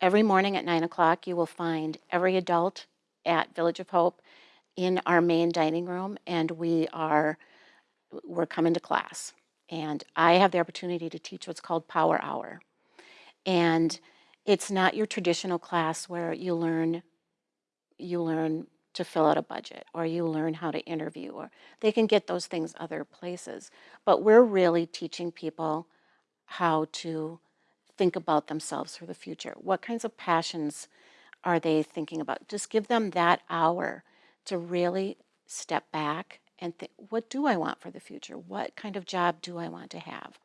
every morning at 9 o'clock, you will find every adult at Village of Hope in our main dining room, and we are we're coming to class. And I have the opportunity to teach what's called Power Hour. And it's not your traditional class where you learn you learn to fill out a budget or you learn how to interview or they can get those things other places. But we're really teaching people how to think about themselves for the future. What kinds of passions are they thinking about? Just give them that hour to really step back and think, what do I want for the future? What kind of job do I want to have?